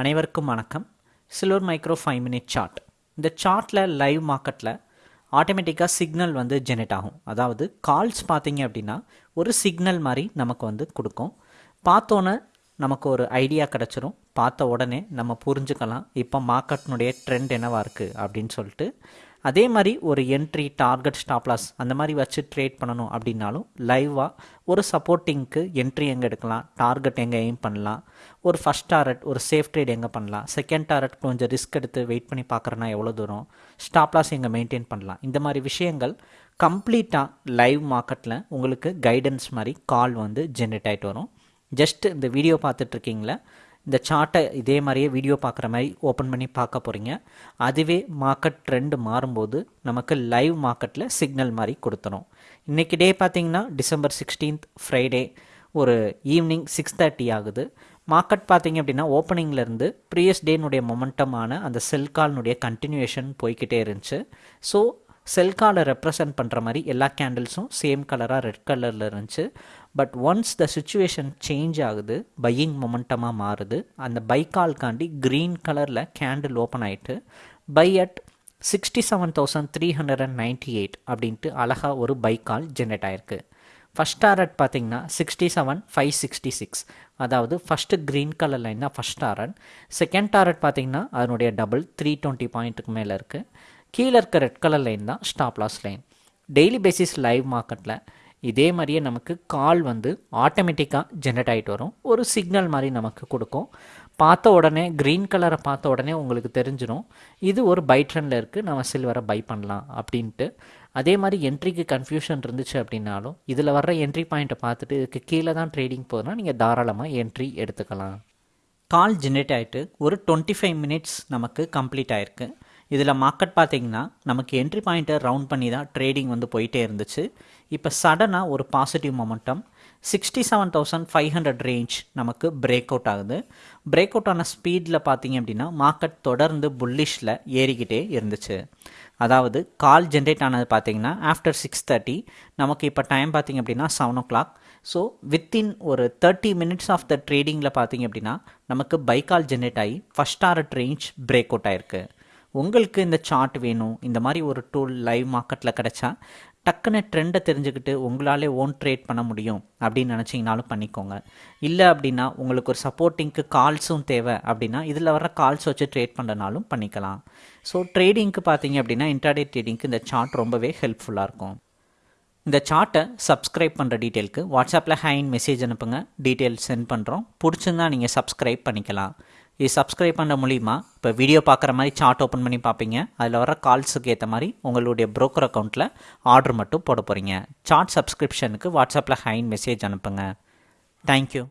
அனைவருக்கும் வணக்கம். Silver micro five minute chart இந்த சார்ட்டில் லைவ் மார்க்கெட்டில் ஆட்டோமேட்டிக்காக சிக்னல் வந்து ஜெனரேட் ஆகும். அதாவது கால்ஸ் பார்த்தீங்க அப்படின்னா ஒரு சிக்னல் மாதிரி நமக்கு வந்து கொடுக்கும். பார்த்தோன்னே நமக்கு ஒரு ஐடியா கிடச்சிரும். பார்த்த உடனே நம்ம புரிஞ்சுக்கலாம். இப்போ மார்க்கெட்னுடைய ட்ரெண்ட் என்னவாக இருக்குது அப்படின்னு சொல்லிட்டு அதே மாதிரி ஒரு என்ட்ரி டார்கெட் ஸ்டாப்லாஸ் அந்த மாதிரி வச்சு ட்ரேட் பண்ணணும் அப்படின்னாலும் லைவாக ஒரு சப்போர்ட்டிங்க்கு என்ட்ரி எங்கே எடுக்கலாம் டார்கெட் எங்கே எய்ம் பண்ணலாம் ஒரு ஃபஸ்ட் டாரட் ஒரு சேஃப் ட்ரேட் எங்கே பண்ணலாம் செகண்ட் டாரட் கொஞ்சம் ரிஸ்க் எடுத்து வெயிட் பண்ணி பார்க்குறேன்னா எவ்வளோ தூரம் ஸ்டாப்லாஸ் எங்கே மெயின்டைன் பண்ணலாம் இந்த மாதிரி விஷயங்கள் கம்ப்ளீட்டாக லைவ் மார்க்கெட்டில் உங்களுக்கு கைடன்ஸ் மாதிரி கால் வந்து ஜென்ரேட் ஆகிட்டு வரும். ஜஸ்ட் இந்த வீடியோ பார்த்துட்ருக்கீங்களா இந்த சார்ட்டை இதே மாதிரியே வீடியோ பார்க்குற மாதிரி ஓப்பன் பண்ணி பார்க்க போகிறீங்க அதுவே மார்க்கெட் ட்ரெண்டு மாறும்போது நமக்கு லைவ் மார்க்கெட்டில் சிக்னல் மாதிரி கொடுத்துரும். இன்றைக்கி டே பார்த்திங்கன்னா டிசம்பர் சிக்ஸ்டீன்த் ஃப்ரைடே ஒரு ஈவினிங் சிக்ஸ் தேர்ட்டி ஆகுது. மார்க்கெட் பார்த்தீங்க அப்படின்னா ஓப்பனிங்லேருந்து ப்ரீவியஸ் டேனுடைய மொமெண்டமான அந்த செல் கால்னுடைய கண்டினியூஷன் போய்கிட்டே இருந்துச்சு. ஸோ செல் காலை ரெப்ரசன்ட் பண்ணுற மாதிரி எல்லா கேண்டில்ஸும் சேம் கலராக ரெட் கலரில் இருந்துச்சு. But once the situation change ஆகுது பையிங் மொமெண்டமாக மாறுது. அந்த பை கால்காண்டி க்ரீன் கலரில் கேண்டில் ஓப்பன் ஆகிட்டு buy at sixty seven thousand three hundred and ninety eight அப்படின்ட்டு அழகாக ஒரு பை கால் ஜென்ரேட் ஆயிருக்கு. ஃபஸ்ட் டாரட் பார்த்தீங்கன்னா sixty seven five sixty six அதாவது ஃபஸ்ட்டு க்ரீன் கலர் லைன் தான் ஃபஸ்ட் டாரட் செகண்ட் டாரட் பார்த்தீங்கன்னா அதனுடைய டபுள் த்ரீ டுவெண்ட்டி பாயிண்ட்டுக்கு மேலே இருக்குது கீழே இருக்க ரெட் கலர் லைன் தான் stop loss line daily basis live மார்க்கெட்டில் இதே மாதிரியே நமக்கு கால் வந்து ஆட்டோமேட்டிக்காக ஜென்ரேட் ஆகிட்டு வரும். ஒரு சிக்னல் மாதிரி நமக்கு கொடுக்கும். பார்த்த உடனே க்ரீன் கலரை பார்த்த உடனே உங்களுக்கு தெரிஞ்சிடும் இது ஒரு பை ட்ரெண்டில் இருக்குது நம்ம சில்வரை பை பண்ணலாம் அப்படின்ட்டு. அதே மாதிரி என்ட்ரிக்கு கன்ஃபியூஷன் இருந்துச்சு அப்படின்னாலும் இதில் வர்ற என்ட்ரி பாயிண்ட்டை பார்த்துட்டு இதுக்கு கீழே தான் ட்ரேடிங் போகுதுன்னா நீங்கள் தாராளமாக என்ட்ரி எடுத்துக்கலாம். கால் ஜென்ரேட் ஆகிட்டு ஒரு டுவெண்ட்டி ஃபைவ் மினிட்ஸ் நமக்கு கம்ப்ளீட் ஆகிருக்கு இதில் மார்க்கெட் பார்த்தீங்கன்னா நமக்கு என்ட்ரி பாயிண்ட்டை ரவுண்ட் பண்ணி தான் ட்ரேடிங் வந்து போயிட்டே இருந்துச்சு. இப்போ சடனாக ஒரு positive momentum sixty seven thousand five hundred range நமக்கு பிரேக் அவுட் ஆகுது. பிரேக் அவுட் ஆன ஸ்பீடில் பார்த்தீங்க அப்படின்னா மார்க்கெட் தொடர்ந்து புல்லிஷில் ஏறிக்கிட்டே இருந்துச்சு. அதாவது கால் ஜென்ரேட் ஆனது பார்த்தீங்கன்னா ஆஃப்டர் சிக்ஸ் தேர்ட்டி நமக்கு இப்போ டைம் பார்த்தீங்க அப்படின்னா seven o'clock so within ஒரு தேர்ட்டி மினிட்ஸ் ஆஃப் த ட்ரேடிங்கில் பார்த்தீங்க அப்படின்னா நமக்கு பை கால் ஜென்ரேட் ஆகி first art range break out ஆயிருக்கு. உங்களுக்கு இந்த சார்ட் வேணும் இந்த மாதிரி ஒரு டூல் லைவ் மார்க்கெட்டில் கிடச்சா டக்குன்னு ட்ரெண்டை தெரிஞ்சுக்கிட்டு உங்களாலே ஓன் ட்ரேட் பண்ண முடியும் அப்படின்னு நினச்சிங்கனாலும் பண்ணிக்கோங்க. இல்லை அப்படின்னா உங்களுக்கு ஒரு சப்போர்ட்டிங்க்கு கால்ஸும் தேவை அப்படின்னா இதில் வர கால்ஸ் வச்சு ட்ரேட் பண்ணுறனாலும் பண்ணிக்கலாம். ஸோ ட்ரேடிங்க்கு பார்த்தீங்க அப்படின்னா இன்டர்டே ட்ரேடிங்க்கு இந்த சார்ட் ரொம்பவே ஹெல்ப்ஃபுல்லாக இருக்கும். இந்த சார்ட்டை சப்ஸ்கிரைப் பண்ணுற டீட்டெயிலுக்கு வாட்ஸ்அப்பில் ஹைன் மெசேஜ் அனுப்புங்க. டீட்டெயில் சென்ட் பண்ணுறோம் பிடிச்சிருந்தா நீங்கள் சப்ஸ்கிரைப் பண்ணிக்கலாம். இது சப்ஸ்கிரைப் பண்ண மூலிமா இப்போ வீடியோ பார்க்குற மாதிரி சார்ட் ஓப்பன் பண்ணி பார்ப்பீங்க. அதில் வர கால்ஸுக்கு ஏற்ற மாதிரி உங்களுடைய ப்ரோக்கர் அக்கௌண்ட்டில் ஆர்டர் மட்டும் போட போகிறீங்க சார்ட் சப்ஸ்கிரிப்ஷனுக்கு வாட்ஸ்அப்பில் ஹைன் மெசேஜ் அனுப்புங்க. தேங்க்யூ